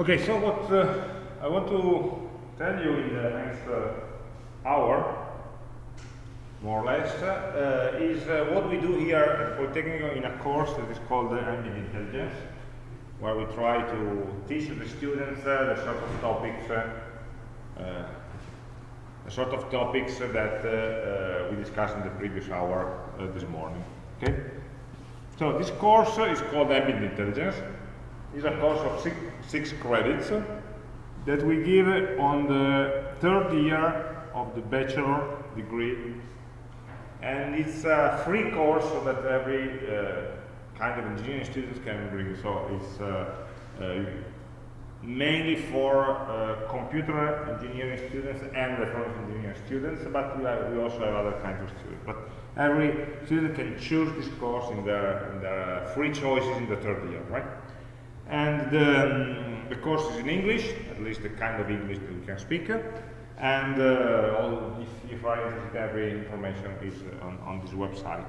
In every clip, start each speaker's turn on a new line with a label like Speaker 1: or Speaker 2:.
Speaker 1: Okay, so what uh, I want to tell you in the next uh, hour, more or less, uh, is uh, what we do here at Polytechnic in a course that is called Ambient Intelligence, where we try to teach the students uh, the sort of topics, uh, the sort of topics that we discussed in the previous hour this morning. Okay. So this course is called Ambient Intelligence. It's a course of six, six credits that we give on the third year of the bachelor degree. And it's a free course so that every uh, kind of engineering students can bring. So it's uh, uh, mainly for uh, computer engineering students and electronics engineering students but we, have, we, also have other kinds of students. But every student can choose this course in their, in their free choices in the third year right and um, the course is in English, at least the kind of English that we can speak. And uh, all, if, if I every information is on, on this website.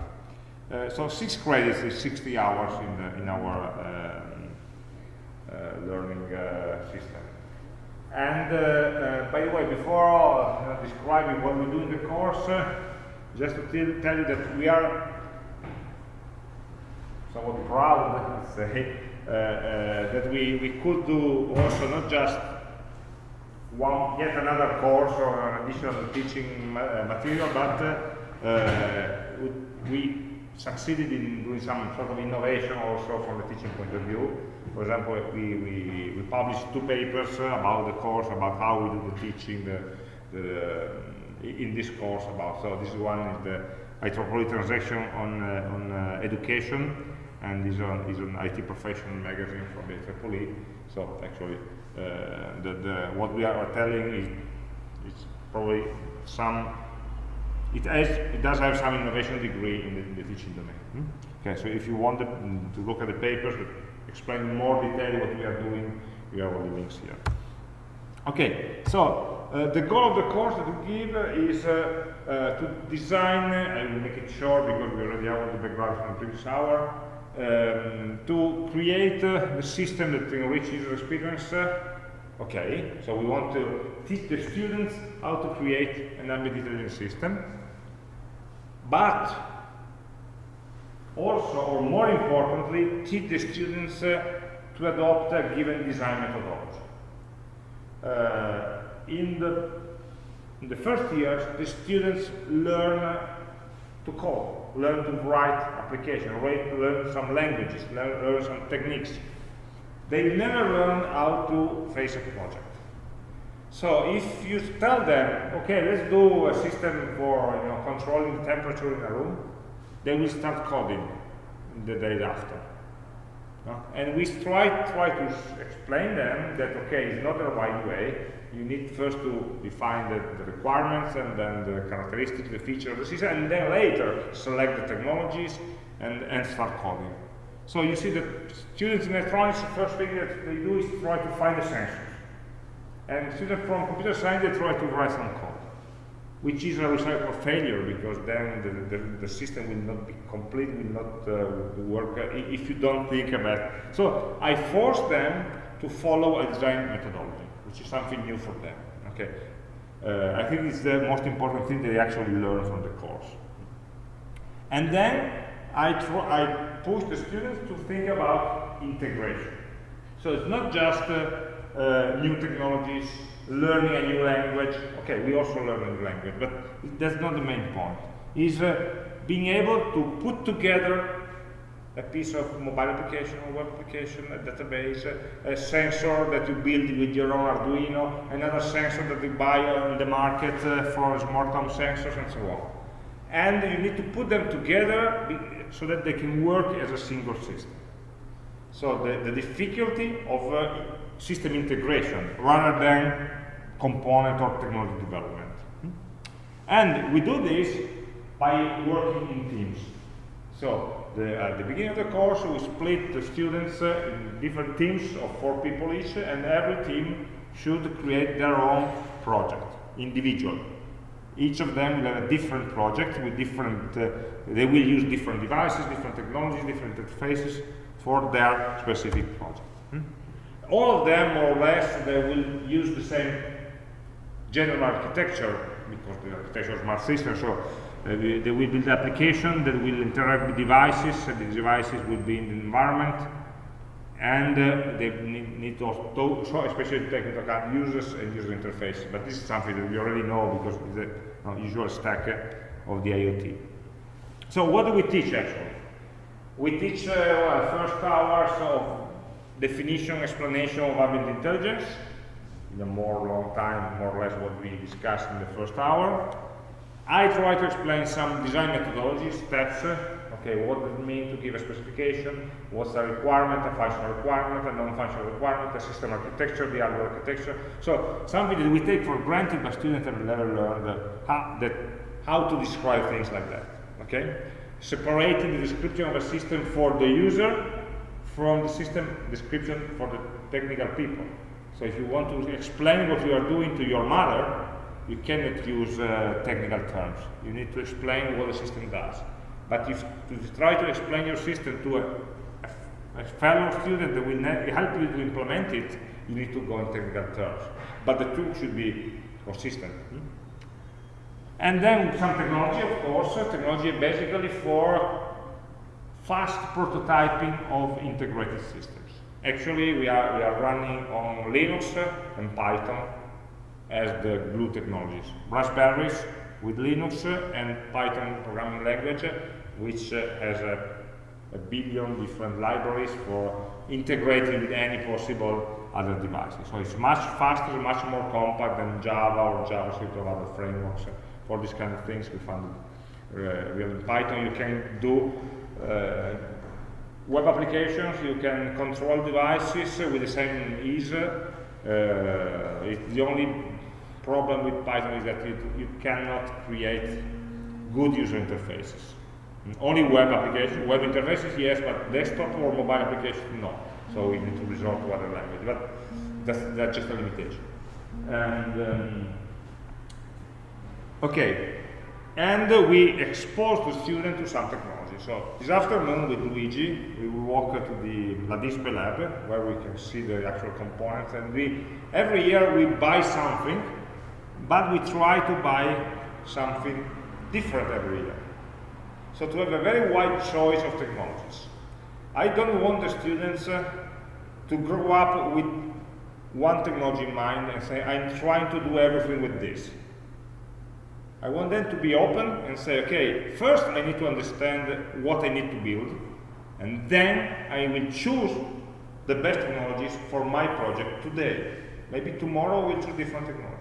Speaker 1: Uh, so six credits is 60 hours in, the, in our um, uh, learning uh, system. And uh, uh, by the way, before describing what we do in the course, just to tell you that we are somewhat proud, let's say, uh, uh, that we, we could do also not just one yet another course or additional teaching uh, material, but we succeeded in doing some sort of innovation also from the teaching point of view. For example, we, we, we published two papers about the course, about how we do the teaching the, the, in this course about. So this one is the IEEE transaction on, uh, on uh, education, and is on is an IT professional magazine from the IEEE. So actually, uh, the, the what we are telling is it's probably some. It has it does have some innovation degree in the, in the teaching domain. Hmm? Okay, so if you want to look at the papers that explain more detail what we are doing, we have all the links here. Okay, so uh, the goal of the course that we give is uh, uh, to design, I will make it short because we already have all the background from the previous hour, um, to create uh, the system that enriches user experience. Uh, okay, so we want to teach the students how to create an ambient intelligence system, but also, or more importantly, teach the students uh, to adopt a given design methodology. Uh, in, the, in the first years, the students learn to code learn to write application, learn some languages, learn, learn some techniques. They never learn how to face a project. So if you tell them, okay, let's do a system for you know, controlling the temperature in a room, they will start coding the day after. And we try, try to explain them that, okay, it's not the right way, you need first to define the, the, requirements and then the characteristics, the feature of the system, and then later select the technologies and, and start coding. So you see that students in electronics, the first thing that they do is try to find the sensors. And students from computer science, they try to write some code, which is a recipe of failure because then the, the, the, system will not be complete, will not uh, work uh, if you don't think about it. So I force them to follow a design methodology which is something new for them. Okay, uh, I think it's the most important thing they actually learn from the course. And then I, I push the students to think about integration. So it's not just uh, uh, new technologies, learning a new language. Okay, we also learn a new language, but that's not the main point. Is uh, being able to put together a piece of mobile application or web application, a database, a, sensor that you build with your own Arduino, another sensor that you buy on the market uh, for smart home sensors and so on. And you need to put them together so that they can work as a single system. So the, the difficulty of uh, system integration rather than component or technology development. And we do this by working in teams. So the, at the beginning of the course, we split the students uh, in different teams of four people each, and every team should create their own project, individual. Each of them will have a different project with different, uh, they will use different devices, different technologies, different interfaces for their specific project. Hmm? all of them, more or less, they will use the same general architecture, because the architecture is smart system, so uh, they will build application that will interact with devices, and the devices will be in the environment, and uh, they need, need to also, so especially account users and user interface. But this is something that we already know because it's the uh, usual stack uh, of the IoT. So what do we teach actually? We teach uh, well, first hours of definition, explanation of ambient intelligence, in a more long time, more or less what we discussed in the first hour. I try to explain some design methodologies, steps, okay, what does it mean to give a specification, what's a requirement, a functional requirement, a non-functional requirement, a system architecture, the hardware architecture. So something that we take for granted, but students have never learned how, that, how to describe things like that, okay? Separating the description of a system for the user from the system description for the technical people. So if you want to explain what you are doing to your mother, you cannot use uh, technical terms. You need to explain what the system does. But if you try to explain your system to a, a, a fellow student that will help you to implement it, you need to go in technical terms. But the two should be consistent. Hmm? And then some technology, of course, technology basically for fast prototyping of integrated systems. Actually, we are, we are running on Linux and Python as the glue technologies. Raspberries with Linux and Python programming language, which uh, has a, a, billion different libraries for integrating with any possible other devices. So it's much faster, much more compact than Java or JavaScript or other frameworks. For these kind of things, we found uh, in Python you can do uh, web applications, you can control devices with the same ease. Uh, the only problem with Python is that you, you cannot create good user interfaces. Only web applications, web interfaces, yes, but desktop or mobile applications, no. So we need to resort to other language, but that's, that's just a limitation. And um, okay, and uh, we expose the student to some technology. So this afternoon with Luigi, we will walk to the LaDispe lab, where we can see the actual components, and we every year we buy something, but we try to buy something different every year. So to have a very wide choice of technologies. I don't want the students uh, to grow up with one technology in mind and say, I'm trying to do everything with this. I want them to be open and say, okay, first I need to understand what I need to build, and then I will choose the best technologies for my project today. Maybe tomorrow we'll choose different technologies.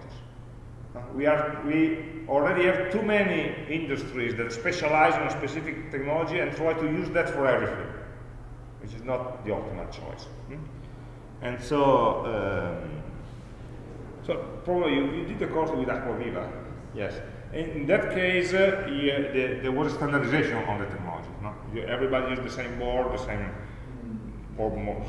Speaker 1: We, are, we already have too many industries that specialize on a specific technology and try to use that for everything, which is not the optimal choice. Hmm? And so, um, so probably you, you did the course with Acquaviva, yes. In that case, uh, yeah, the, there was a standardization on the technology. No? Everybody used the same board, the same, or more,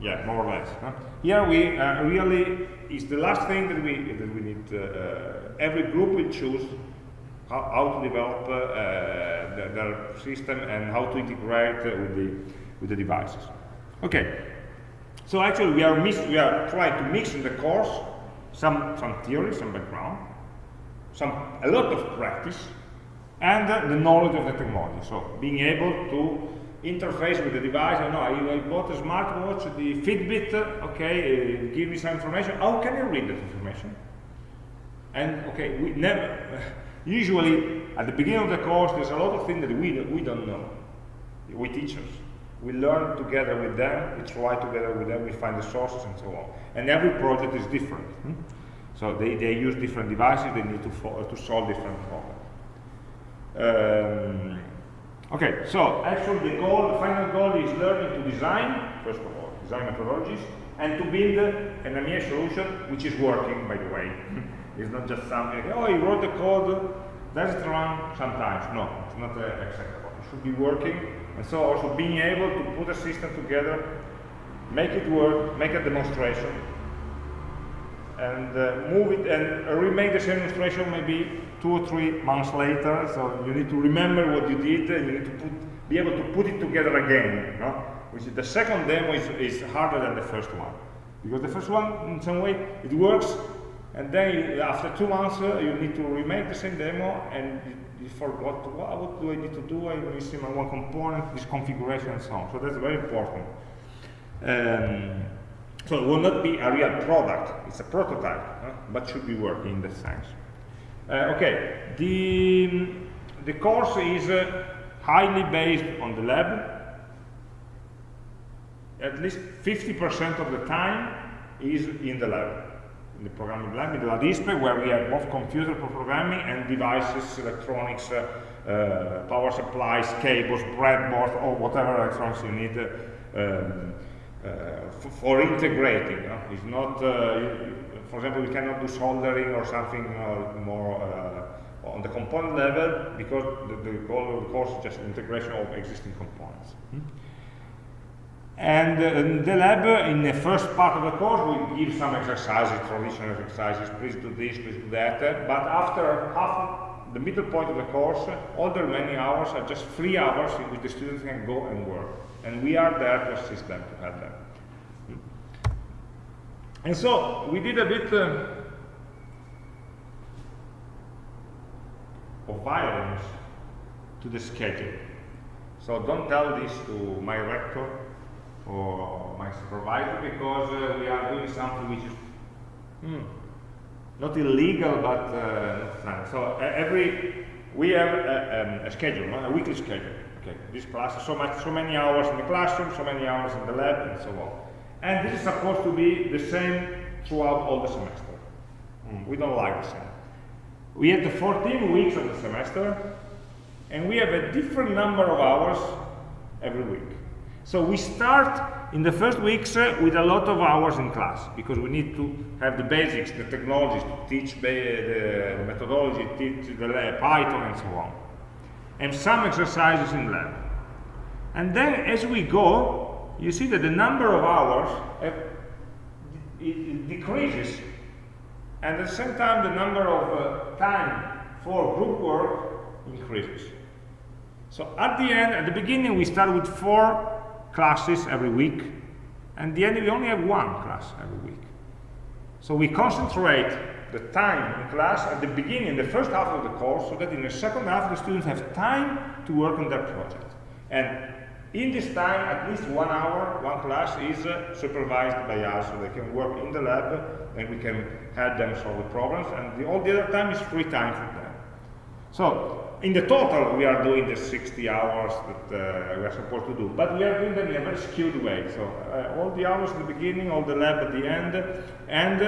Speaker 1: yeah, more or less. No? Here we uh, really is the last thing that we that we need. Uh, uh every group will choose how, how to develop uh, uh, their, system and how to integrate with the with the devices. Okay, so actually we are mix, we are trying to mix in the course some some theory, some background, some, a lot of practice, and uh, the knowledge of the technology. So being able to interface with the device. I know I, I bought a smartwatch, the Fitbit, okay, uh, give me some information. How can I read that information? And okay, we never, usually at the beginning of the course, there's a lot of things that we, we don't know. We teachers. We learn together with them, we try together with them, we find the sources and so on. And every project is different. Hmm? So they, they use different devices, they need to, to solve different problems. Um, okay, so actually the goal, the final goal is learning to design, first of all, design methodologies, and to build an AMIA solution which is working, by the way. it's not just something, oh, you wrote the code, does it run sometimes. No, it's not uh, acceptable. It should be working, and so also being able to put a system together, make it work, make a demonstration, and uh, move it and remake the same illustration maybe two or three months later. So you need to remember what you did and you need to put, be able to put it together again. Which is the second demo is, is harder than the first one. Because the first one, in some way, it works, and then you, after two months, uh, you need to remake the same demo, and you, you forgot what, what, do I need to do? I'm missing one component, this configuration, and so on. So that's very important. Um, so it will not be a real product; it's a prototype, huh? but should be working in that sense. Uh, okay, the the course is uh, highly based on the lab at least 50% of the time is in the lab, in the programming lab, in the lab display, where we have both computer programming and devices, electronics, uh, uh, power supplies, cables, breadboard, or whatever electronics you need uh, um, uh, for integrating. It's not, you, for example, we cannot do soldering or something uh, more on the component level because the, the goal of the course is just integration of existing components. Hmm? And uh, the lab, uh, in the first part of the course, we give some exercises, traditional exercises, please do this, please do that. But after half the middle point of the course, all the remaining hours are just three hours in which the students can go and work. And we are there to assist them, to help them. And so, we did a bit uh, of violence to the schedule. So don't tell this to my rector or my supervisor because uh, we are doing something which is hmm, not illegal but uh, So uh, every we have a, um, a schedule, a weekly schedule. Okay, this class so much, so many hours in the classroom, so many hours in the lab, and so on. And this is supposed to be the same throughout all the semester. Mm, we don't like the same. We have the 14 weeks of the semester, and we have a different number of hours every week. So we start in the first weeks uh, with a lot of hours in class because we need to have the basics, the technologies to teach the, the methodology, teach the Python and so on. And some exercises in lab. And then as we go, you see that the number of hours uh, it, it decreases. And at the same time, the number of uh, time for group work increases. So at the end, at the beginning, we start with four classes every week, and the end we only have one class every week. So we concentrate the time in class at the beginning, the first half of the course, so that in the second half the students have time to work on their project. And in this time, at least one hour, one class is uh, supervised by us, so they can work in the lab, and we can help them solve the problems, and the, all the other time is free time for them. So in the total, we are doing the 60 hours that uh, we are supposed to do, but we are doing them in a very skewed way. So uh, all the hours at the beginning, all the lab at the end, and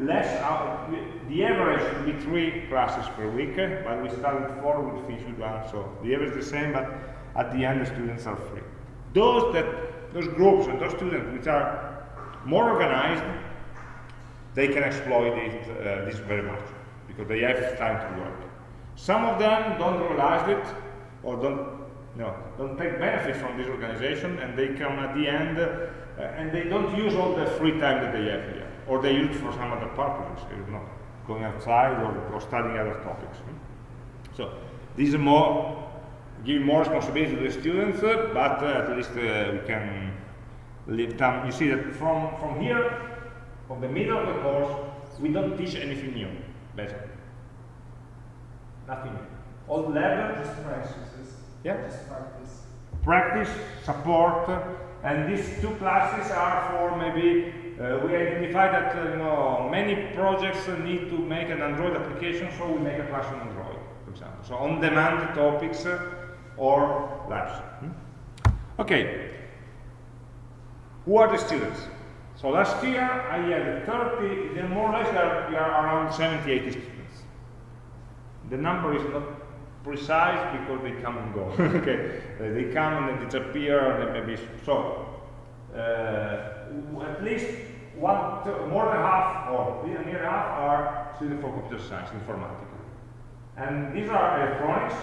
Speaker 1: less. the average should be three classes per week, but we start with four, we finish with one. So the average is the same, but at the end, the students are free. Those that, those groups and those students which are more organized, they can exploit it, uh, this very much because they have time to work. Some of them don't realize it or don't you know, don't take benefit from this organization and they come at the end uh, and they don't use all the free time that they have here or they use it for some other purposes, you know, going outside or, or studying other topics. So this is more give more responsibility to the students, uh, but uh, at least uh, we can leave them. You see that from, from here, from the middle of the course, we don't teach anything new, basically. Nothing. All level.
Speaker 2: Just practices.
Speaker 1: Yeah.
Speaker 2: Just practice.
Speaker 1: Practice, support, and these two classes are for maybe uh, we identify that uh, you know many projects need to make an Android application, so we make a class on Android, for example. So on-demand topics uh, or labs. Hmm? Okay. Who are the students? So last year I had 30, then more or less there are around 70, 80 students. The number is not precise because they come and go. okay, uh, they come and they disappear, and maybe so. Uh, at least one, two, more than half, or near half, are students for computer science, informatics. And these are electronics,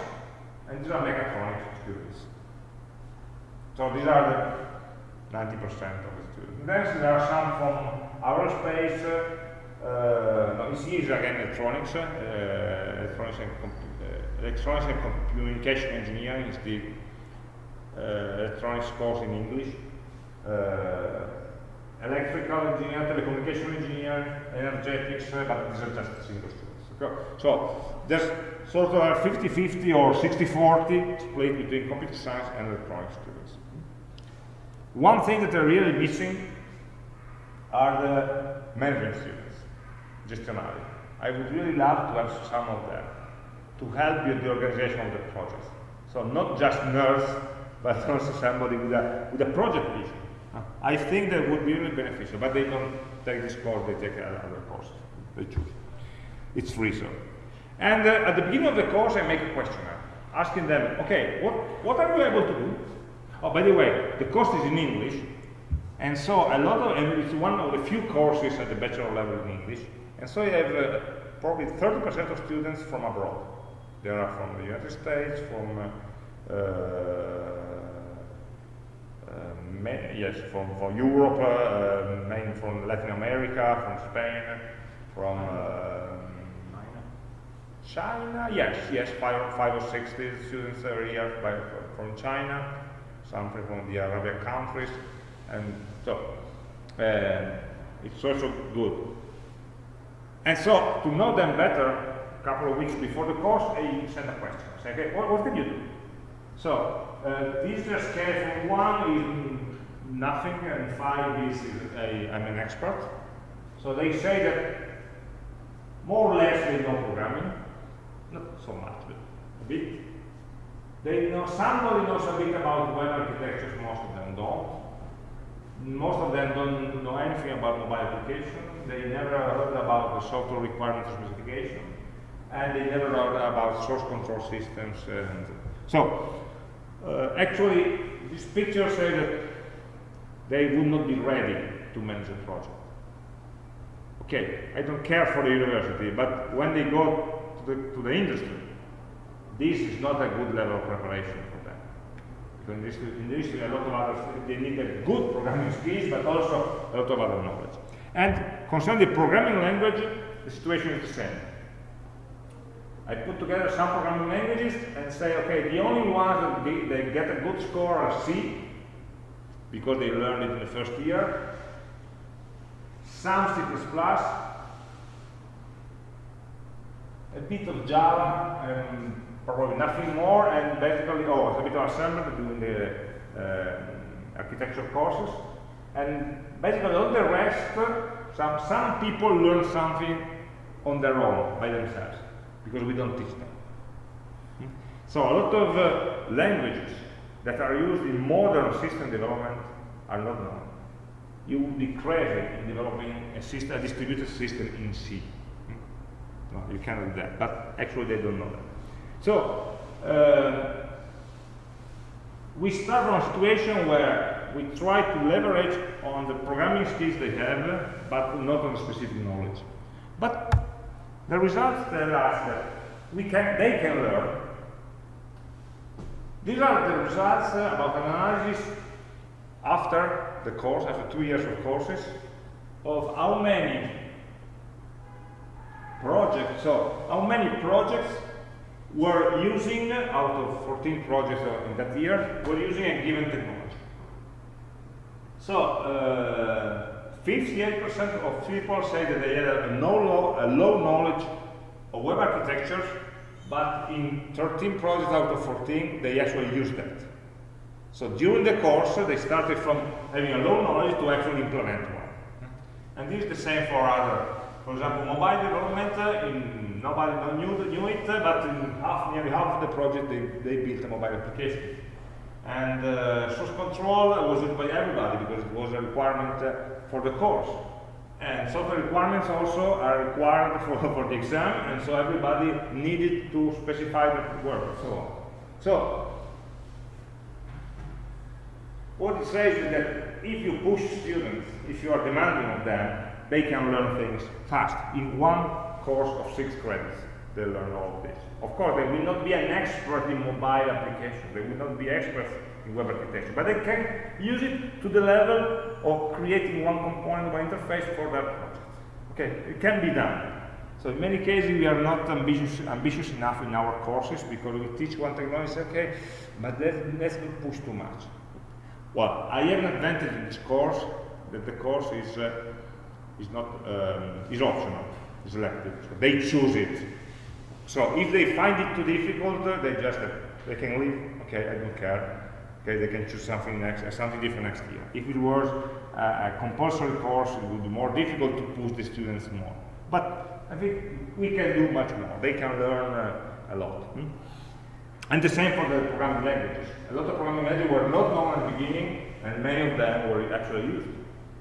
Speaker 1: are mechatronics students. So these are the 90% of the students. Then there are some from aerospace, uh, no, ECE is again electronics, uh, electronics and, uh, electronics and communication engineering is the electronics course in English. electrical engineer, telecommunication engineer, energetics, uh, but these are just single students. So there's sort of a 50-50 or 60-40 split between computer science and electronics students. One thing that they're really missing are the management students, gestionari. I would really love to have some of them to help in the organization of the project. So not just nerds, but also somebody with a, with a project vision. I think that would be really beneficial, but they don't take this course, they take other courses. They choose. It's free, so. And uh, at the beginning of the course, I make a questionnaire, asking them, okay, what, what are you able to do? Oh, by the way, the course is in English, and so a lot of, and it's one of the few courses at the bachelor level in English, and so you have uh, probably 30% of students from abroad. They are from the United States, from uh, uh, yes, from, from Europe, uh, mainly from Latin America, from Spain, from China, yes, yes, five, five or six students every year by, from China, some from the Arabian countries, and so uh, it's also good. And so to know them better, a couple of weeks before the course, I send a question. Say, okay, what, what can you do? So uh, this is a scale from one is nothing, and five is a, I'm an expert. So they say that more or less they know programming, a bit. They know somebody knows a bit about web architectures, most of them don't. Most of them don't know anything about mobile application. They never heard about the software requirement specification, and they never heard about source control systems. And so, uh, actually, this picture says that they would not be ready to manage a project. Okay, I don't care for the university, but when they go to the, to the industry, this is not a good level of preparation for them. Because in this, in this a lot of other, they need a good programming skills, but also a lot of other knowledge. And concerning the programming language, the situation is the same. I put together some programming languages and say, okay, the only ones that they, they get a good score are C, because they learned it in the first year, some C++, a bit of Java, and probably nothing more, and basically, oh, a bit of assembly doing the uh, architecture courses, and basically all the rest, some, some people learn something on their own, by themselves, because we don't teach them. So a lot of uh, languages that are used in modern system development are not known. You would be crazy in developing a, system, a distributed system in C. No, you cannot do that. But actually, they don't know that. So, uh, we start from a situation where we try to leverage on the programming skills they have, but not on specific knowledge. But the results tell us that we can, they can learn. These are the results uh, about an analysis after the course, after two years of courses, of how many projects, so how many projects were using, out of 14 projects in that year, were using a given technology. So, 58% uh, of people say that they had a, no a low knowledge of web architectures, but in 13 projects out of 14, they actually used that. So during the course, they started from having a low knowledge to actually implement one. And this is the same for other for example, mobile development, uh, in, nobody knew, knew it, but in half, nearly half of the project they, they built a mobile application. And uh, source control was used by everybody because it was a requirement uh, for the course. And software requirements also are required for, for the exam, and so everybody needed to specify the work and so on. So, what it says is that if you push students, if you are demanding of them, they can learn things fast. In one course of six credits, they learn all this. Of course, they will not be an expert in mobile applications. They will not be experts in web architecture, but they can use it to the level of creating one component of interface for their project. Okay, it can be done. So in many cases, we are not ambitious, ambitious enough in our courses because we teach one technology, okay, but let's, let's not push too much. Well, I have an advantage in this course that the course is uh, is not um, is optional, they choose it. So if they find it too difficult, uh, they just uh, they can leave. Okay, I don't care. Okay, they can choose something next, uh, something different next year. If it was uh, a compulsory course, it would be more difficult to push the students more. But I think we can do much more. They can learn uh, a lot. Hmm? And the same for the programming languages. A lot of programming languages were not known at the beginning, and many of them were actually used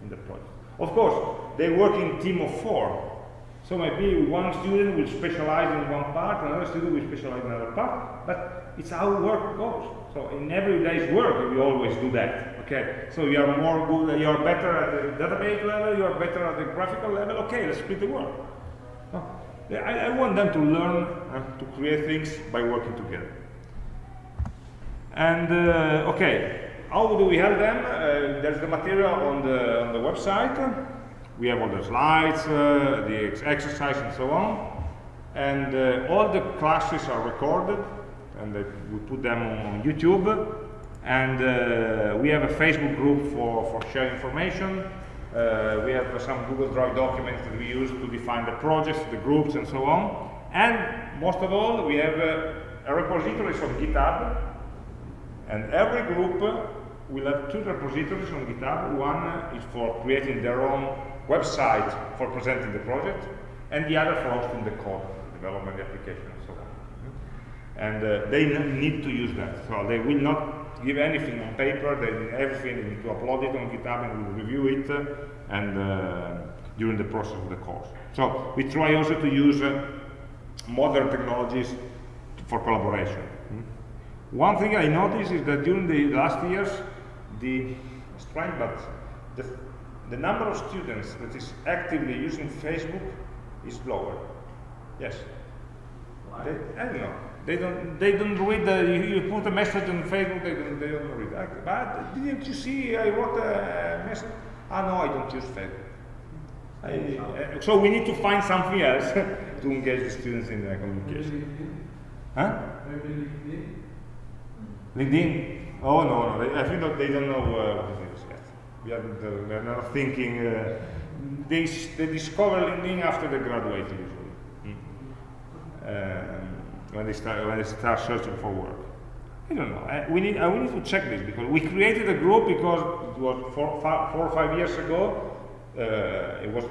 Speaker 1: in the project. Of course, they work in team of four. So maybe one student will specialize in one part, another student will specialize in another part, but it's how work goes. So in everyday's work, we always do that. Okay, so you are more good, you are better at the database level, you are better at the graphical level. Okay, let's split the work. I, I want them to learn uh, to create things by working together. And uh, okay, how do we help them? Uh, there's the material on the on the website. We have all the slides, uh, the ex exercise, and so on. And uh, all the classes are recorded, and we put them on, on YouTube. And uh, we have a Facebook group for for sharing information. Uh, we have some Google Drive documents that we use to define the projects, the groups, and so on. And most of all, we have a repository on GitHub and every group will have two repositories on GitHub. One is for creating their own website for presenting the project, and the other for hosting the code, development the application, and so on. And uh, they need to use that. So they will not give anything on paper, they need everything, they need to upload it on GitHub and we review it uh, and uh, during the process of the course. So we try also to use uh, modern technologies for collaboration. One thing I noticed is that during the last years, the strange, but the, the number of students that is actively using Facebook is lower. Yes.
Speaker 2: Why?
Speaker 1: They, I don't know. They don't. They don't read. The, you, you put a message on Facebook. They don't. They don't read. I, but didn't you see? I wrote a message. Ah no, I don't use Facebook. I, uh, so we need to find something else to engage the students in the communication. Huh?
Speaker 2: Maybe LinkedIn?
Speaker 1: LinkedIn? Oh no, no. I think that they don't know uh, what it is yet. We are not thinking. Uh, they they discover LinkedIn after they graduate usually. Mm. Um, when they start when they start searching for work. I don't know. I, we need uh, we need to check this because we created a group because it was four, or five years ago. Uh, it was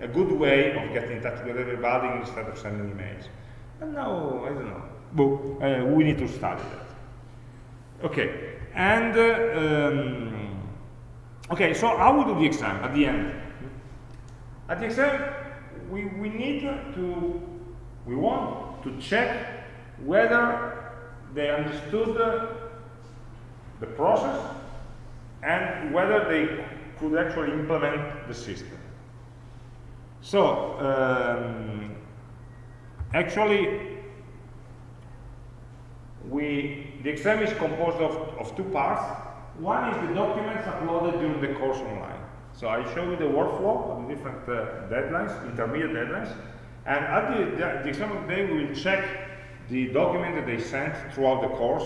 Speaker 1: a good way of getting in touch with everybody instead of sending emails. And now I don't know. But uh, we need to study that. Okay, and uh, um, okay. So how we do the exam at the end? At the exam, we we need to we want to check whether they understood the, the process and whether they could actually implement the system. So um, actually we, the exam is composed of, of two parts. One is the documents uploaded during the course online. So I show you the workflow of the different uh, deadlines, intermediate deadlines. And at the, the, the exam of the day, we will check the document that they sent throughout the course.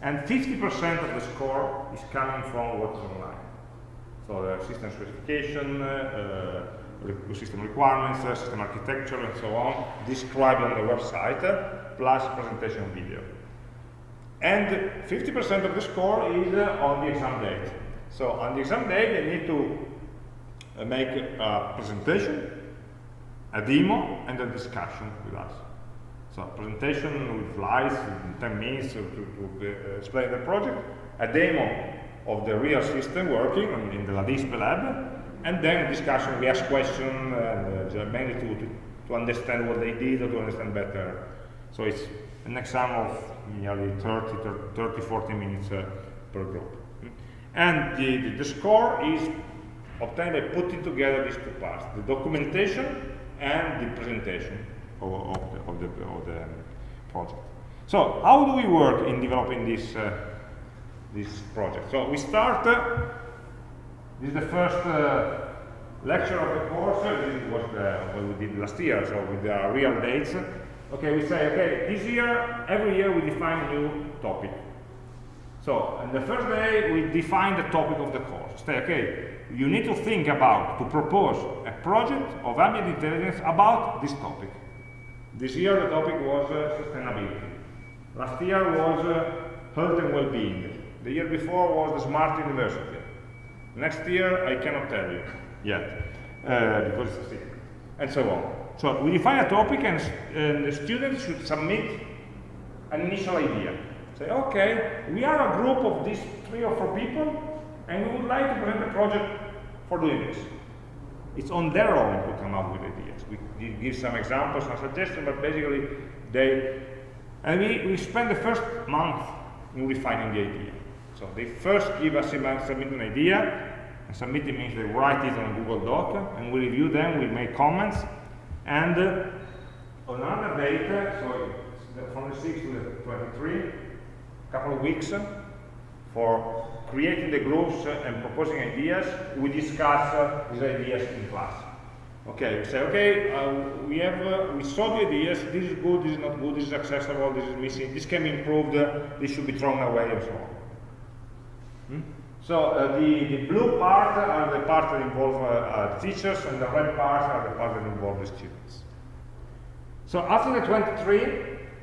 Speaker 1: And 50% of the score is coming from what is online. So the system specification, uh, uh, system requirements, uh, system architecture, and so on, described on the website, uh, plus presentation video. And 50% of the score is uh, on the exam date. So on the exam day, they need to uh, make a presentation, a demo, and a discussion with us. So a presentation with slides in 10 minutes to, to, to uh, explain the project, a demo of the real system working in the LaDispe lab, and then discussion, we ask questions, uh, mainly to, to, to understand what they did or to understand better. So it's an exam of nearly 30, 30 40 minutes uh, per group. And the, the, the score is obtained by putting together these two parts, the documentation and the presentation of, of, the, of, the, of the project. So how do we work in developing this, uh, this project? So we start, uh, this is the first uh, lecture of the course, this was what we did last year, so with the real dates. Okay, we say, okay, this year, every year we define a new topic. So, on the first day, we define the topic of the course. Say, okay, you need to think about, to propose a project of ambient intelligence about this topic. This year, the topic was uh, sustainability. Last year was uh, health and well-being. The year before was the smart university. Next year, I cannot tell you yet, uh, because it's a secret, and so on. So we define a topic, and, and the students should submit an initial idea. Say, okay, we are a group of these three or four people, and we would like to present a project for doing this. It's on their own to come up with ideas. We give some examples, some suggestions, but basically they, and we, we spend the first month in refining the idea. So they first give us submit an idea, and submitting means they write it on Google Doc, and we review them, we make comments, and uh, on another date, so from the 6th to the 23, a couple of weeks uh, for creating the groups uh, and proposing ideas, we discuss uh, these ideas in class. Okay, we say, okay, uh, we have, uh, we saw the ideas, this is good, this is not good, this is accessible, this is missing, this can be improved, uh, this should be thrown away, and so on. Hmm? So uh, the, the blue part are the parts that involve uh, uh, teachers, and the red parts are the parts that involve the students. So after the 23,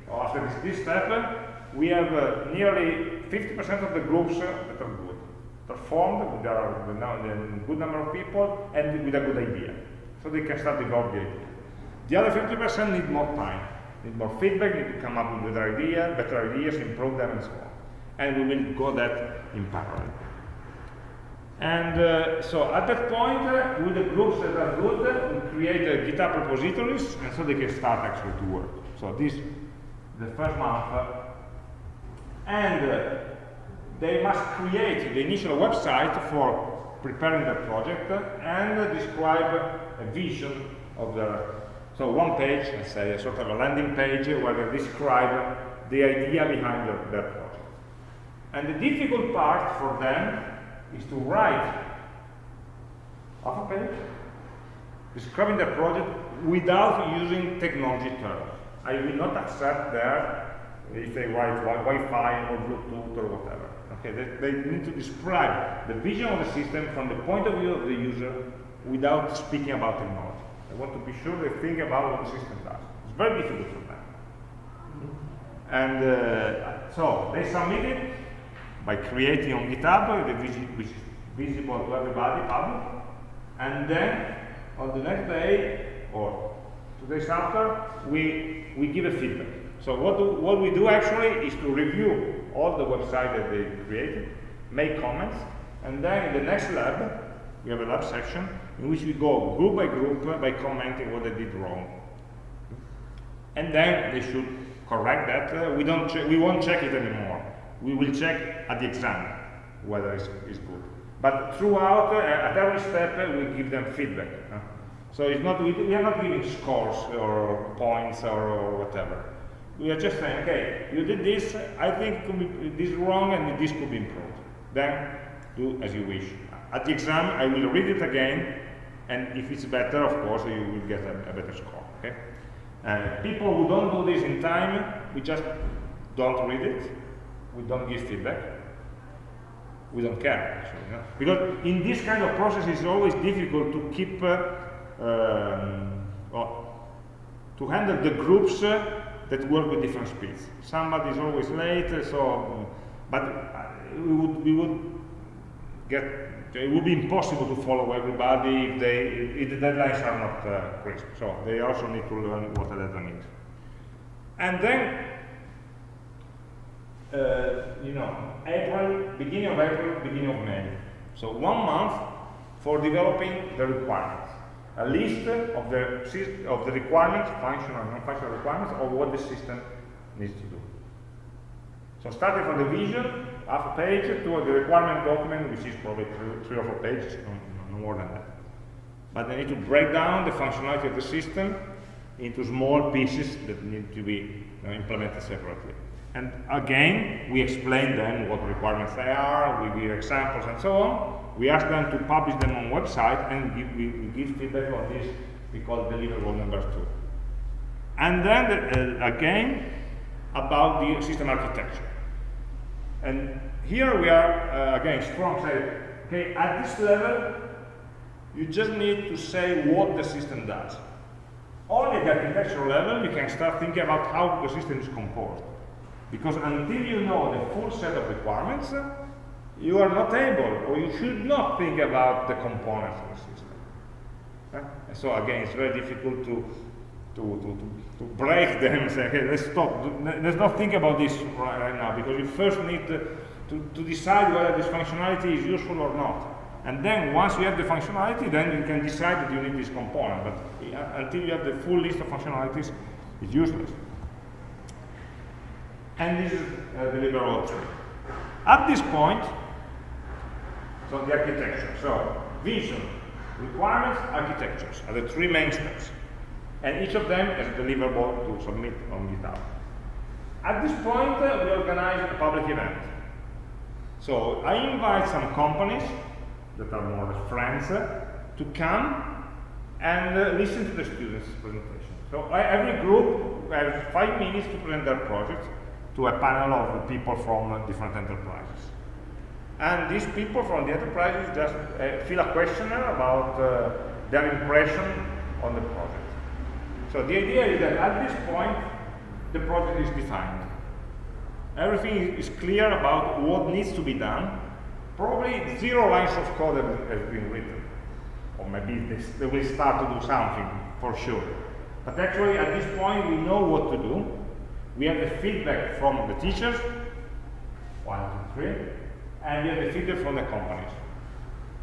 Speaker 1: or after this, this step, we have uh, nearly 50% of the groups that are good, performed with a, with a good number of people and with a good idea so they can start developing the idea. The other 50% need more time, need more feedback, need to come up with better ideas, better ideas, improve them, and so on. And we will go that in parallel. And uh, so at that point, uh, with the groups that are good, we create a GitHub repositories, and so they can start actually to work. So this, the first month, uh, and uh, they must create the initial website for preparing the project and describe a vision of the, so one page, let's say, a sort of a landing page where they describe the idea behind their, their project. And the difficult part for them is to write half a page describing the project without using technology terms. I will not accept that if they write Wi-Fi or Bluetooth or whatever. Okay, they, they, need to describe the vision of the system from the point of view of the user without speaking about technology. I want to be sure they think about what the system does. It's very difficult for them. And uh, so they submit it by creating on GitHub, which is visible to everybody, public, and then on the next day or two days after, we we give a feedback. So what do, what we do actually is to review all the website that they created, make comments, and then in the next lab, we have a lab section in which we go group by group by commenting what they did wrong. And then they should correct that. Uh, we, don't we won't check it anymore. We will check at the exam whether it's, it's good. But throughout, uh, at every step, uh, we give them feedback. So it's not, we, we, are not giving scores or points or, or, whatever. We are just saying, okay, you did this, I think this is wrong and this could be improved. Then do as you wish. At the exam, I will read it again, and if it's better, of course, you will get a, a better score. Okay? Uh, people who don't do this in time, we just don't read it, we don't give feedback, we don't care, actually. Because in this kind of process, it's always difficult to keep, uh, um, well, to handle the groups uh, that work with different speeds. Somebody is always late, so, but uh, we would, we would get it would be impossible to follow everybody if, they, if the deadlines are not uh, crisp. So they also need to learn what a deadline is. And then, Uh, you know, April, beginning of April, beginning of May. So one month for developing the requirements. A list of the, of the requirements, functional and non-functional requirements, of what the system needs to do. So starting from the vision, half a page, to the requirement document, which is probably three, three or four pages, no, no, more than that. But they need to break down the functionality of the system into small pieces that need to be you know, implemented separately. And again, we explain them what requirements they are, we give examples and so on. We ask them to publish them on website and give, we, we give feedback on this we call deliverable number two. And then, uh, again, about the system architecture. And here we are, uh, again, strong say, okay, at this level, you just need to say what the system does. Only at the architectural level, you can start thinking about how the system is composed. Because until you know the full set of requirements, you are not able, or you should not think about the components of the system. So again, it's very difficult to, to, to, to, break them and say, okay, let's stop. Let's not think about this right, now, because you first need to, to, to decide whether this functionality is useful or not. And then once you have the functionality, then you can decide that you need this component. But until you have the full list of functionalities, it's useless. And this is uh, deliverable tree. At this point, so the architecture. So vision, requirements, architectures are the three main steps. And each of them is deliverable to submit on GitHub. At this point, uh, we organize a public event. So I invite some companies that are more friends uh, to come and uh, listen to the students' presentation. So every group has five minutes to present their project to a panel of people from different enterprises. And these people from the enterprises just uh, fill a questionnaire about uh, their impression on the project. So the idea is that at this point, the project is defined. Everything is clear about what needs to be done. Probably zero lines of code have, been written. Or maybe they will start to do something, for sure. But actually, at this point, we know what to do. We have the feedback from the teachers, one, two, three, and we have the feedback from the companies,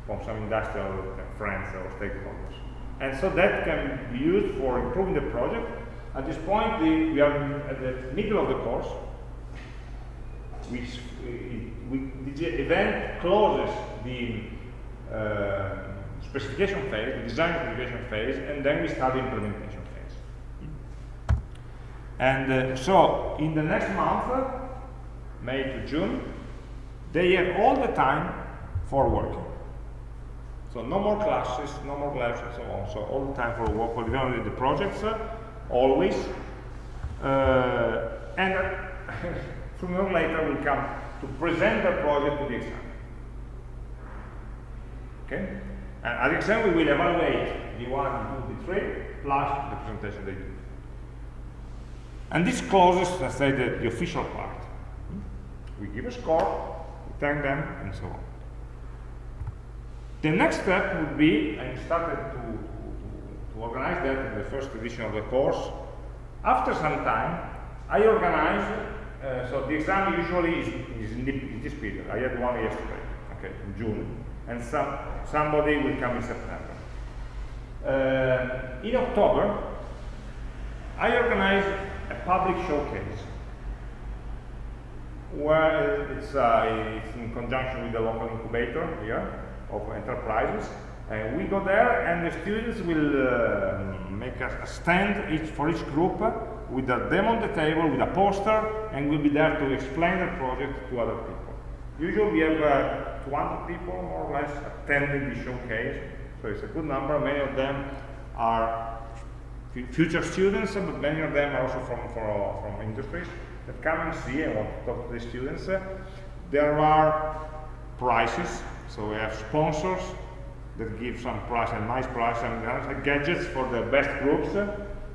Speaker 1: from some industrial friends or stakeholders. And so that can be used for improving the project. At this point, the, we are at the middle of the course, which we, the event closes the uh, specification phase, the design specification phase, and then we start the implementation. And uh, so, in the next month, May to June, they have all the time for working. So no more classes, no more labs, and so on. So all the time for work for developing the projects, uh, always. Uh, and sooner or later will come to present the project to the exam. Okay? And at the exam we will evaluate the one, two, the three, plus the presentation they do. And this closes, let's say, the, the official part. We give a score, we thank them, and so on. The next step would be, I started to, to, to, organize that in the first edition of the course. After some time, I organize, uh, so the exam usually is, is in, this period. I had one yesterday, okay, in June, and some, somebody will come in September. Uh, in October, I organize a public showcase where it's, uh, it's in conjunction with the local incubator here of enterprises. And we go there and the students will uh, make a, stand each, for each group with a demo on the table, with a poster, and we'll be there to explain the project to other people. Usually we have uh, 200 people more or less attending the showcase, so it's a good number. Many of them are future students, but many of them are also from, from, from industries that come and see and want to talk to the students. There are prizes so we have sponsors that give some price, a nice price, and uh, gadgets for the best groups.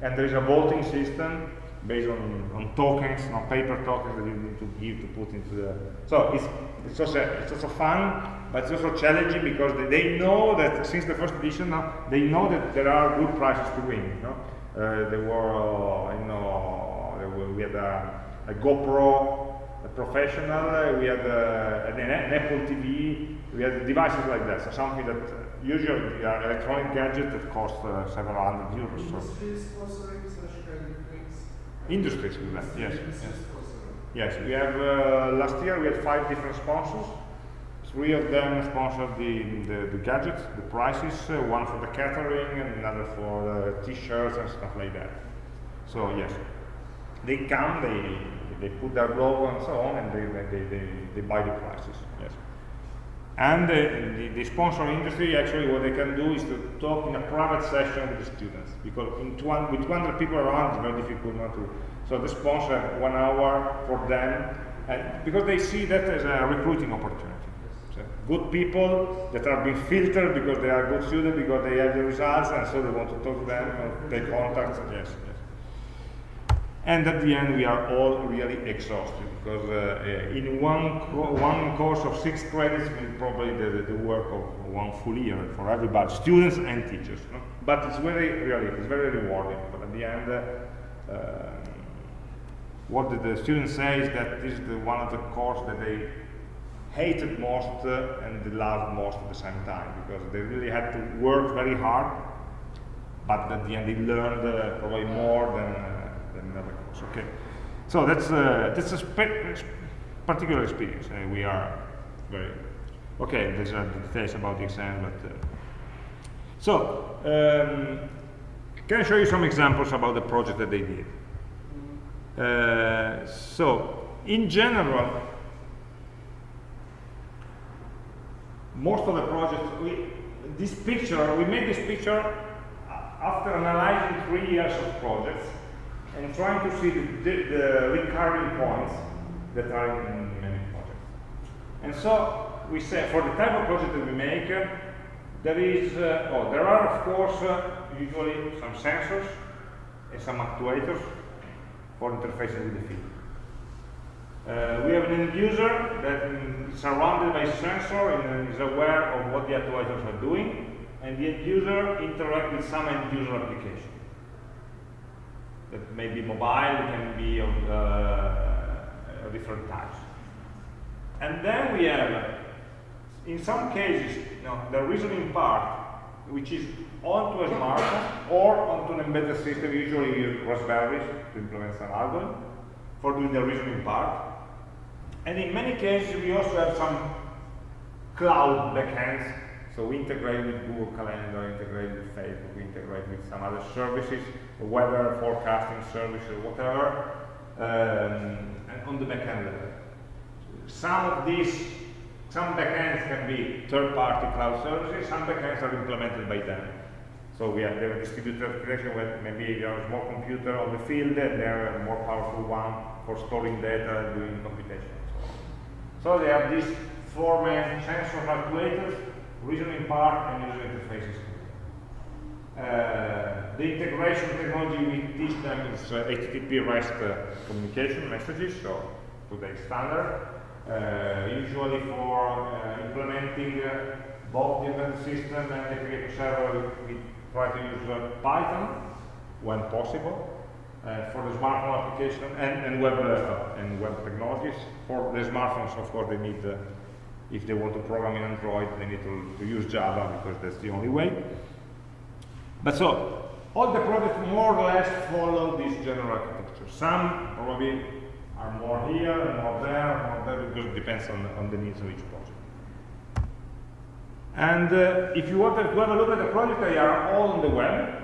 Speaker 1: And there is a voting system based on, on tokens, on paper tokens that you need to give to put into the. So it's it's also it's also fun, but it's also challenging because they, they know that since the first edition now they know that there are good prizes to win. You know, uh, there were uh, you know were, we had a, a GoPro a professional, uh, we had uh, an, an, Apple TV, we had devices like that, so something that usually are electronic gadget that cost uh, several hundred euros.
Speaker 2: Industries so. sponsoring such kind of things?
Speaker 1: Industries that, yes. Yes. yes, we have, uh, last year we had five different sponsors. Three of them sponsored the, the, the gadgets, the prices, uh, one for the catering and another for the t-shirts and stuff like that. So yes, they come, they they put their logo and so on, and they, they, they, they buy the prices. Yes. And uh, the, the sponsor industry, actually, what they can do is to talk in a private session with the students, because with 200 people around, it's very difficult not to. So the sponsor, one hour for them, And because they see that as a recruiting opportunity. Good people that are being filtered because they are good students, because they have the results, and so they want to talk to them, or take contacts. Yes, yes. And at the end, we are all really exhausted because uh, uh, in one one course of six credits, we probably the, the work of one full year for everybody, students and teachers. No? But it's very really, it's very rewarding. But at the end. Uh, um, what the, the students say is that this is the, one of the course that they hated most uh, and they loved most at the same time because they really had to work very hard but at the end they learned uh, probably more than, uh, than another course. Okay, so that's, uh, that's a particular experience. Uh, we are very, okay, there's uh, details about the exam, but uh, so um, can I show you some examples about the project that they did? Uh, so, in general, most of the projects, we, this picture, we made this picture after analyzing three years of projects and trying to see the, the, the recurring points that are in many projects. And so, we say, for the type of project that we make, uh, there is, uh, oh, there are of course uh, usually some sensors and some actuators for interfacing with the field. Uh, we have an end user that is surrounded by sensor and is aware of what the actuators are doing, and the end user interacts with some end user application. That may be mobile, can be of uh, different types. And then we have, in some cases, you know, the reasoning part, which is onto a smartphone or onto an embedded system, usually Raspberries to implement some algorithm for doing the reasoning part. And in many cases, we also have some cloud backends. So we integrate with Google Calendar, integrate with Facebook, integrate with some other services, weather forecasting service or whatever, um, and on the backend level. Some of these, some backends can be third-party cloud services, some backends are implemented by them. So we have the distributed architecture where maybe you have a small computer on the field and they're a more powerful one for storing data and doing computation. So they have these four main sensors, actuators, reasoning part, and user interfaces. Uh, the integration technology we teach them is uh, HTTP REST uh, communication messages, so today's standard. Uh, usually for uh, implementing uh, both embedded system and creator server, we try to use Python when possible. Uh, for the smartphone application and, and web uh, and web technologies. For the smartphones, of course, they need, uh, if they want to program in Android, they need to, to, use Java because that's the only way. But so, all the projects more or less follow this general architecture. Some probably are more here, more there, more there, because it depends on, on the needs of each project. And uh, if you want to have a look at the project, they are all on the web.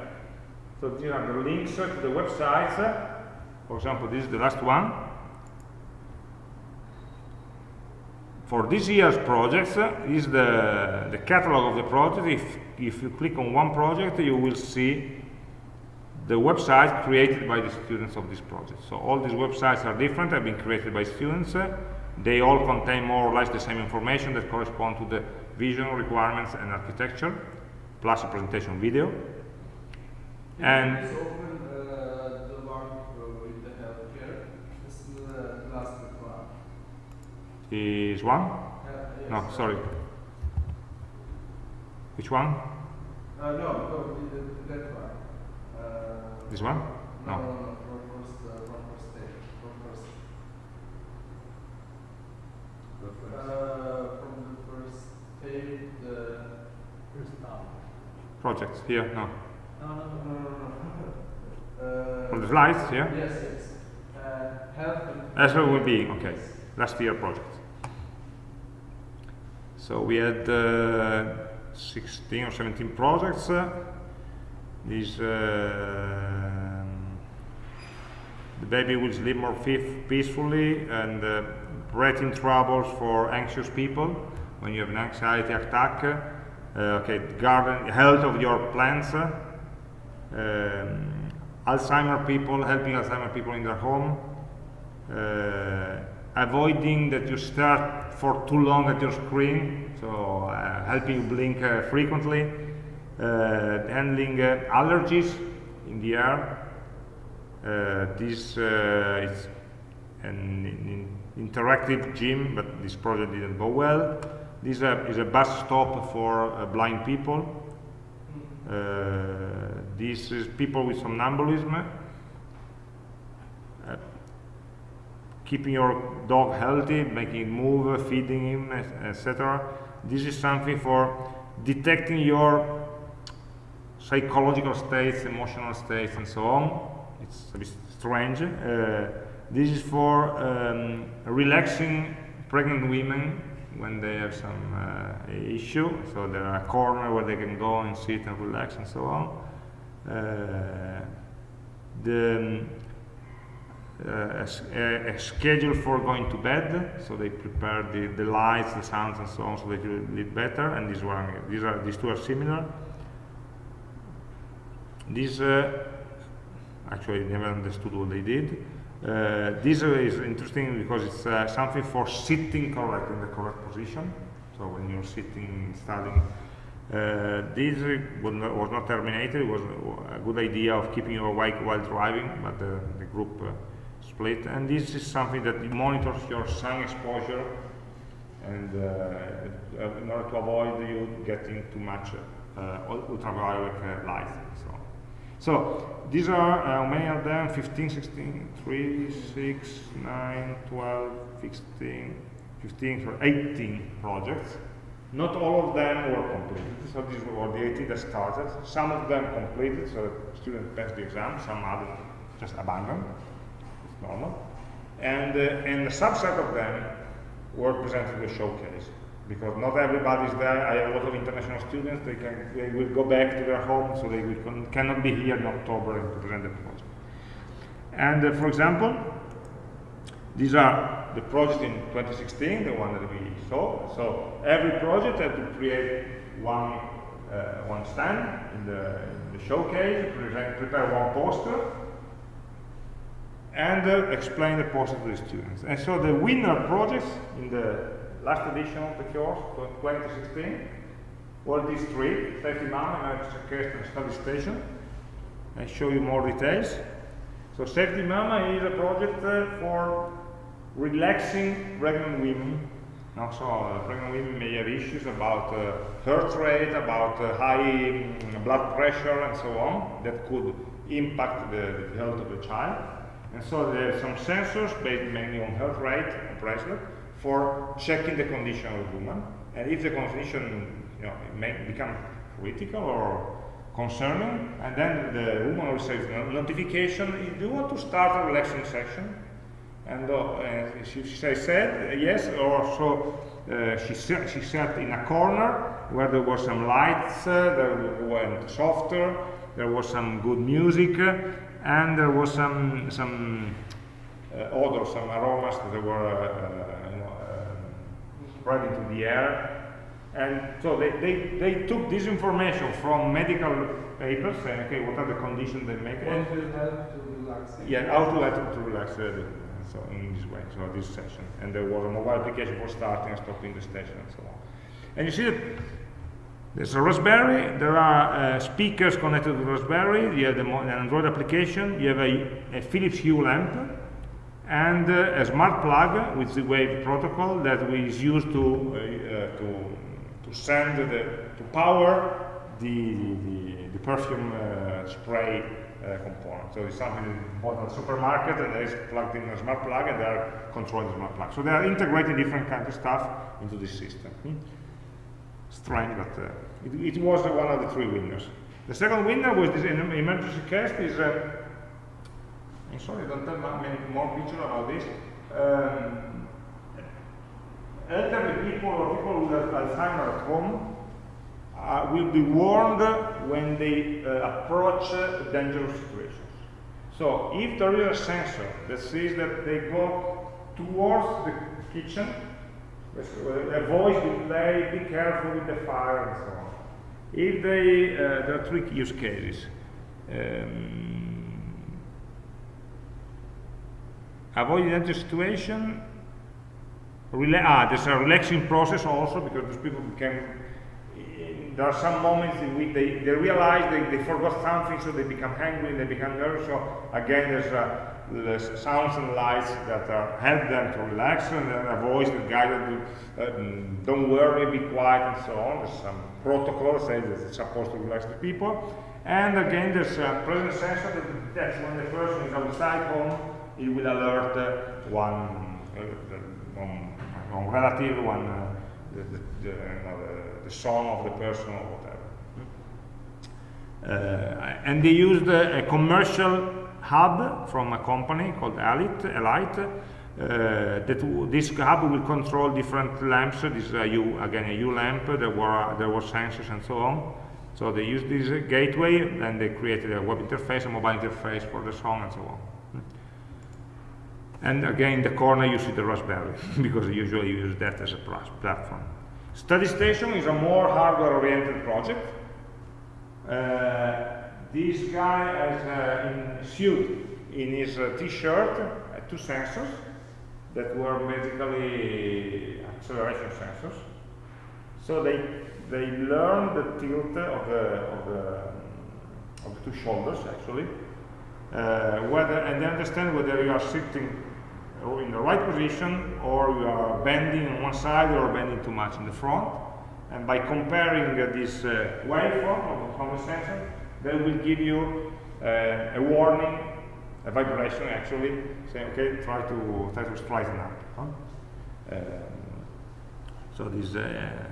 Speaker 1: So these are the links to the websites. Uh, for example, this is the last one. For this year's projects, uh, is the, the catalog of the project. If, if you click on one project, you will see the website created by the students of this project. So all these websites are different, have been created by students. They all contain more or less the same information that correspond to the vision requirements and architecture, plus a presentation video. And
Speaker 2: open uh, the one with the healthcare. This is the last one.
Speaker 1: Is one?
Speaker 2: Uh, yes.
Speaker 1: No, sorry. Which one?
Speaker 2: Uh, no, no, that one. Uh,
Speaker 1: This one?
Speaker 2: no,
Speaker 1: No.
Speaker 2: no, no, first, uh, first stage, first. Uh, from the first page, the first now.
Speaker 1: Projects here? No.
Speaker 2: No, no, no, no, no. Uh,
Speaker 1: From the slides here?
Speaker 2: Yes, yes. Uh, health and.
Speaker 1: That's what will be, okay. Last year project. So we had uh, 16 or 17 projects. Uh, these, uh, the baby will sleep more peacefully and uh, breathing troubles for anxious people when you have an anxiety attack. Uh, okay, garden health of your plants. Um, Alzheimer people, helping Alzheimer people in their home, uh, avoiding that you start for too long at your screen, so uh, helping you blink uh, frequently, uh, handling uh, allergies in the air. Uh, this is an in interactive gym, but this project didn't go well. This is a bus stop for blind people. This is people with somnambulism keeping your dog healthy, making it move, feeding him, etc. This is something for detecting your psychological states, emotional states, and so on. It's a bit strange. Uh, this is for um, relaxing pregnant women when they have some uh, issue. So there are a corner where they can go and sit and relax and so on. Uh, the uh, a, a, schedule for going to bed, so they prepare the, the lights, the sounds, and so on, so that you live better. And this one, these are these two are similar. This uh, actually never understood what they did. Uh, this is interesting because it's uh, something for sitting correct in the correct position. So when you're sitting, studying, uh, this was not, was not, terminated. It was a good idea of keeping your awake while driving, but the, group uh, split. And this is something that monitors your sun exposure and uh, uh, in order to avoid you getting too much uh, ultraviolet light so. So these are how many of them? 15 16 3 6 9 12 16 15 18 projects not all of them were completed so these were the 80 that started some of them completed so students passed the exam some others just abandoned it's normal. And, uh, and a subset of them were presented the showcase because not everybody is there. I have a lot of international students. They can they will go back to their home, so they will, cannot be here in October to present the project. And uh, for example, these are the project in 2016, the one that we saw. So every project had to create one uh, one stand in the, in the showcase, present, prepare one poster, and uh, explain the poster to the students. And so the winner projects in the last edition of the course, 2016, were these three, Safety Mama, Emergency and Study Station. I show you more details. So Safety Mama is a project uh, for relaxing pregnant women. Also, uh, pregnant women may have issues about uh, heart rate, about uh, high um, blood pressure, and so on, that could impact the, the health of the child. And so there are some sensors based mainly on heart rate and pressure for checking the condition of the woman. And if the condition you know, may become critical or concerning, and then the woman will receive a notification, do you want to start a relaxing session? And uh, she, she said yes, or so uh, she, she sat in a corner where there were some lights, uh, there went softer, there was some good music, and there was some some uh, odors, some aromas that were uh, you um, spread into the air. And so they, they, they took this information from medical papers saying, okay, what are the conditions they make?
Speaker 2: What will help to relax?
Speaker 1: Yeah, how to help to relax uh, so in this way, so this session. And there was a mobile application for starting and stopping the station and so on. And you see that there's a Raspberry, there are uh, speakers connected to Raspberry, you have the, an Android application, you have a, a Philips Hue lamp, and uh, a smart plug with the Z-Wave protocol that is used to, uh, to, to send, the, to power the, the, the perfume uh, spray component. So it's something that bought at the supermarket and is plugged in a smart plug and they are controlling the smart plug. So they are integrating different kinds of stuff into this system. Hmm? strange, but uh, it, it, was one of the three winners. The second winner was this emergency cast. Is uh, I'm sorry, I don't have many more pictures about this. Um, elderly people or people with Alzheimer at home uh, will be warned when they uh, approach uh, dangerous situations. So if there is a sensor that says that they go towards the kitchen, a voice will play, be careful with the fire, and so on. If they, uh, there are three use cases. Um, avoid dangerous situation, rela ah, there's a relaxing process also because these people became there are some moments in which they, they realize they, they forgot something, so they become angry, and they become nervous. So again, there's, uh, sounds and lights that uh, help them to relax, and then a voice that guides them, uh, don't worry, be quiet, and so on. There's some protocols that it's supposed to relax the people. And again, there's a presence sensor that detects when the person is outside home, it will alert uh, one, uh, one, one relative, one the, the, the, the song of the person or whatever. Uh, and they used a commercial hub from a company called Elite, Elite uh, that this hub will control different lamps. This is a Hue, again a Hue lamp. There were there were sensors and so on. So they used this gateway, and they created a web interface, a mobile interface for the song, and so on. And again, in the corner you see the Raspberry, because I usually use that as a platform. Study Station is a more hardware-oriented project. Uh, this guy has uh, in suit in his uh, t-shirt uh, two sensors that were basically acceleration sensors. So they they learn the tilt of the of the, of the two shoulders actually, uh, whether and they understand whether you are sitting in the right position or you are bending on one side or bending too much in the front. And by comparing uh, this uh, waveform from the sensor, they will give you uh, a warning, a vibration actually, saying, okay, try to try to straighten up. Huh? Um, so this, uh,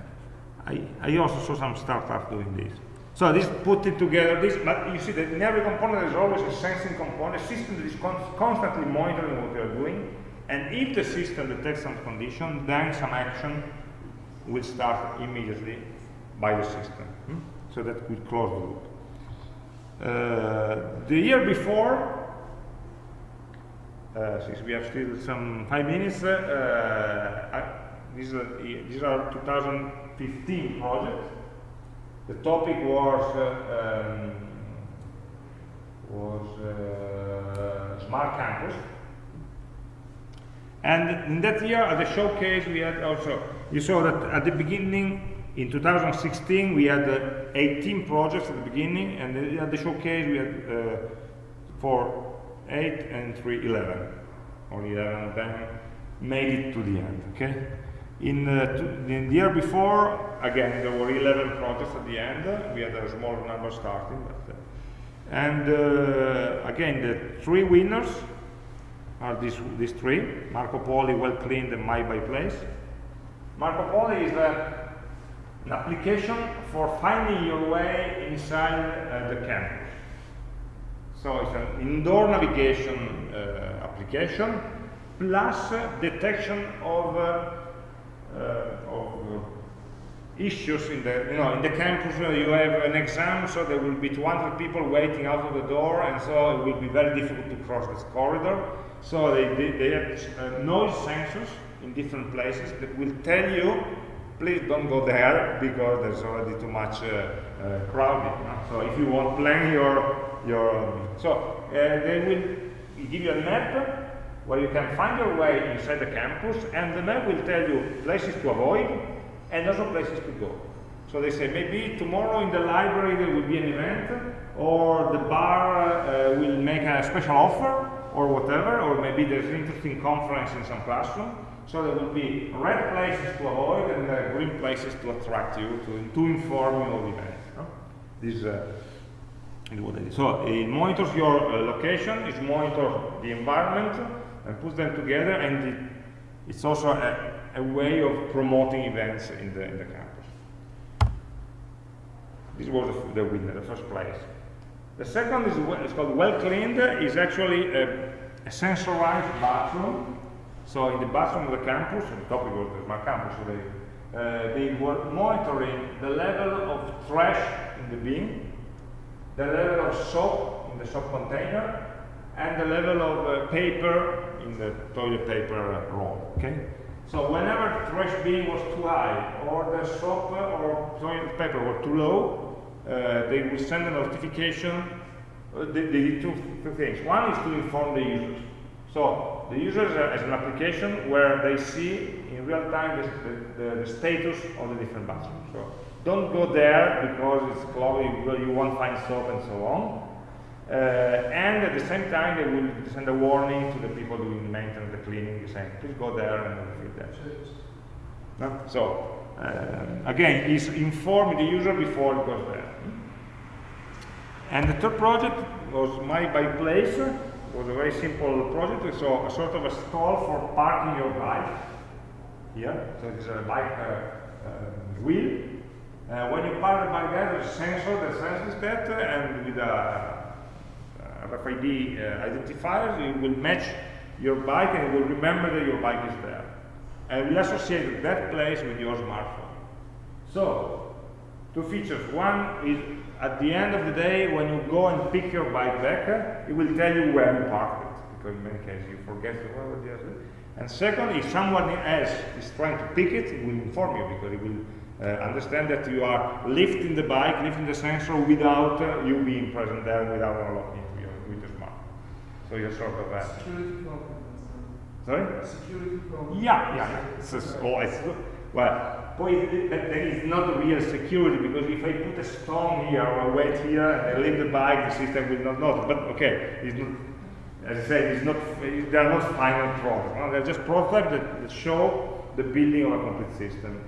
Speaker 1: I, I also saw some startups doing this. So this put it together, this, but you see that in every component there's always a sensing component, a system that is con constantly monitoring what you're doing, and if the system detects some condition, then some action will start immediately by the system. Hmm? So that will close the loop. Uh, the year before, uh, since we have still some five minutes, uh, I, these, are, these are 2015 projects. The topic was uh, um, was uh, smart campus, and in that year at the showcase we had also you saw that at the beginning in 2016 we had uh, 18 projects at the beginning, and at the showcase we had uh, for 8 and 3 11. Only 11 of them made it to the end. Okay. In, uh, in, the year before, again, there were 11 projects at the end. We had a smaller number starting. But, uh, and uh, again, the three winners are these, these three, Marco Polo, Well Cleaned, and My By Place. Marco Polo is uh, an application for finding your way inside uh, the campus. So it's an indoor navigation uh, application plus detection of uh, of uh, issues in the you know in the campus uh, you have an exam so there will be 200 people waiting out of the door and so it will be very difficult to cross this corridor so they, they, they have noise sensors in different places that will tell you please don't go there because there's already too much uh, uh, crowding. No? So if you want plan your your so uh, they will give you a map where you can find your way inside the campus, and the map will tell you places to avoid and also places to go. So they say maybe tomorrow in the library there will be an event, or the bar uh, will make a special offer, or whatever, or maybe there's an interesting conference in some classroom. So there will be red places to avoid and uh, green places to attract you, to, to inform you of events. No? This uh, is what it is. So it monitors your uh, location, it monitors the environment, and puts them together and it, it's also a, a, way of promoting events in the, in the campus. This was the, the winner, the first place. The second is it's called Well Cleaned, is actually a, a sensorized bathroom. So in the bathroom of the campus, and the topic was the smart campus, they, uh, they were monitoring the level of trash in the bin, the level of soap in the soap container, and the level of uh, paper in the toilet paper roll. Okay. So whenever trash bin was too high, or the soap or toilet paper were too low, uh, they will send a notification. Uh, they, they, did two, two things. One is to inform the users. So the users has an application where they see in real time the, the, the status of the different bathrooms. So don't go there because it's cloudy, you won't find soap and so on. Uh, and at the same time, they will send a warning to the people doing maintenance, the cleaning, saying, please go there and refill that. No? So, uh, again, is informing the user before it goes there. And the third project was My by Place. Was a very simple project. So, a sort of a stall for parking your bike. Here, so it's a bike uh, uh, wheel. Uh, when you park the bike there, there's a sensor that senses that, and with a RFID uh, identifiers, it will match your bike and it will remember that your bike is there. And will associate that place with your smartphone. So, two features. One is at the end of the day, when you go and pick your bike back, it will tell you where you parked it, because in many cases you forget where is. And second, if someone else is trying to pick it, it will inform you, because it will uh, understand that you are lifting the bike, lifting the sensor without uh, you being present there, without unlocking. It with your smartphone. So you're sort of
Speaker 2: security problem.
Speaker 1: Sorry?
Speaker 2: Security problem.
Speaker 1: Yeah, yeah, a, oh, it's, well, that there is not real security because if I put a stone here or a weight here and I leave the bike, the system will not notice. But okay, it's not, as I said, it's not, they are not final products. No? They're just prototypes that, that, show the building of a complete system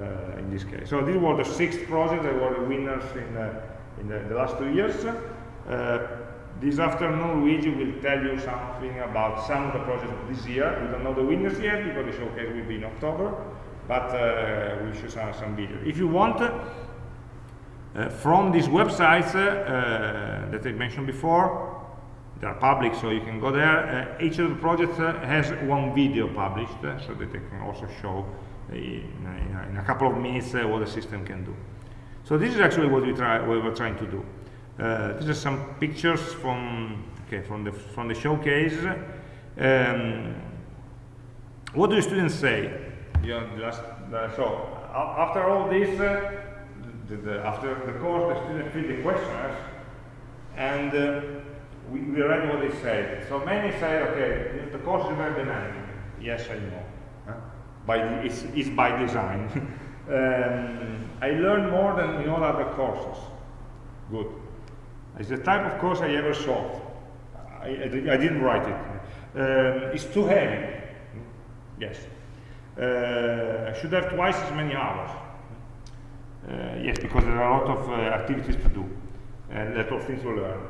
Speaker 1: uh, in this case. So these were the sixth projects that were the winners in, uh, in the, the, last two years. Uh, this afternoon, Luigi will tell you something about some of the projects of this year. We don't know the winners yet because the showcase will be in October, but uh, we'll show some, some videos. If you want, uh, from these websites uh, that I mentioned before, they are public, so you can go there. Uh, each of the projects uh, has one video published, uh, so that they can also show in, in, a couple of minutes what the system can do. So this is actually what we, try, what we're trying to do. Uh, these are some pictures from okay from the from the showcase. Um, what do the students say? Know, last, uh, so after all this, uh, the, the, after the course, the students fill the questionnaires, and uh, we, we read what they said. So many say, okay, the course is very dynamic. Yes, I know. Huh? By the, it's, it's by design. um, I learned more than in all other courses. Good. It's the type of course I ever solved. I, I, I didn't write it. Um, it's too heavy. Yes. Uh, I should have twice as many hours. Uh, yes, because there are a lot of uh, activities to do and a lot of things to learn.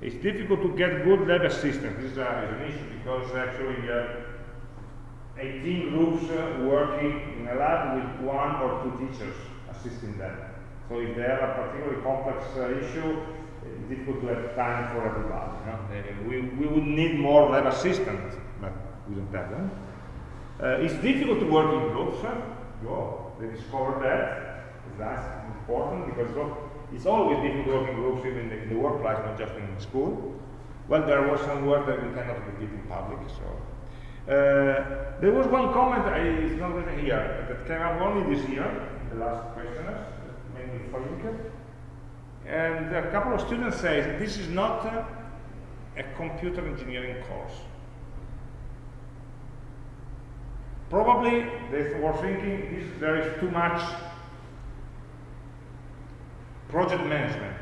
Speaker 1: It's difficult to get good lab assistants. This is, uh, is an issue because actually uh, 18 groups uh, working in a lab with one or two teachers assisting them. So if they have a particularly complex issue, it's difficult to have time for everybody. You know? uh, we, we would need more lab assistants, but we don't have them. Uh, it's difficult to work in groups. Huh? They discovered that. That's important because it's always difficult to work in groups, even in the, in the workplace, not just in school. Well, there was some work that we cannot repeat in public, so. Uh, there was one comment, I, it's not written here, that came up only this year, in the last questionnaires, mainly for you. And a couple of students say this is not a, computer engineering course. Probably they were thinking this, there is too much project management.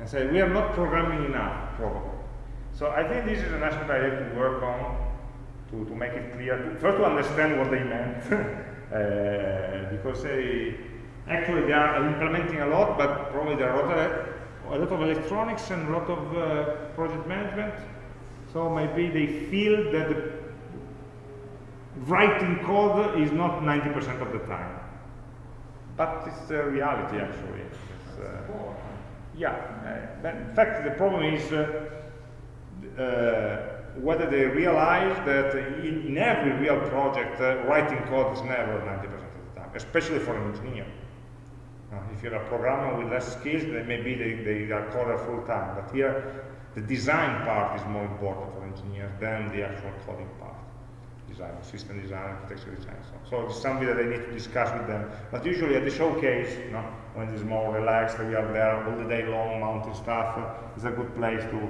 Speaker 1: And say we are not programming enough, probably. So I think this is an aspect I have to work on to, to make it clear. To, first to understand what they meant, uh, because they Actually, they are implementing a lot, but probably there are a lot of, a electronics and a lot of uh, project management. So maybe they feel that the writing code is not 90% of the time. But it's the reality, actually. Uh, yeah, uh, in fact, the problem is uh, uh, whether they realize that in, in every real project, writing code is never 90% of the time, especially for an engineer. Uh, if you're a programmer with less skills, then maybe they, they are coded full time. But here, the design part is more important for engineers than the actual coding part. design, system design, architecture design. So, so it's something that I need to discuss with them. But usually at the showcase, you know, when it's more relaxed, we are there all the day long, mounting stuff. Uh, it's a good place to,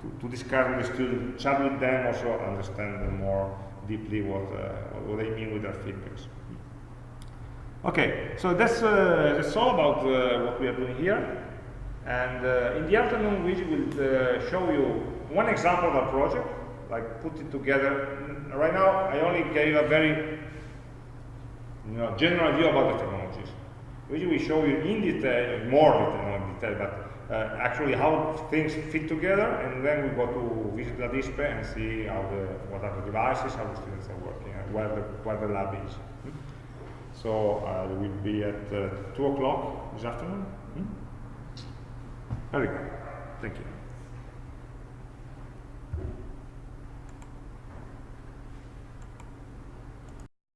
Speaker 1: to, to discuss with the students, chat with them, also understand them more deeply what, uh, what they mean with their feedbacks. Okay, so that's, uh, that's all about uh, what we are doing here. And uh, in the afternoon, we will uh, show you one example of a project, like put it together. Right now, I only gave a very you know, general view about the technologies. We will show you in detail, more detail, in detail, but uh, actually how things fit together, and then we go to visit the display and see how the, what are the devices, how the students are working, and where the, where the lab is. So uh, we will be at uh, 2 o'clock this afternoon. Hmm? Very good. Thank you.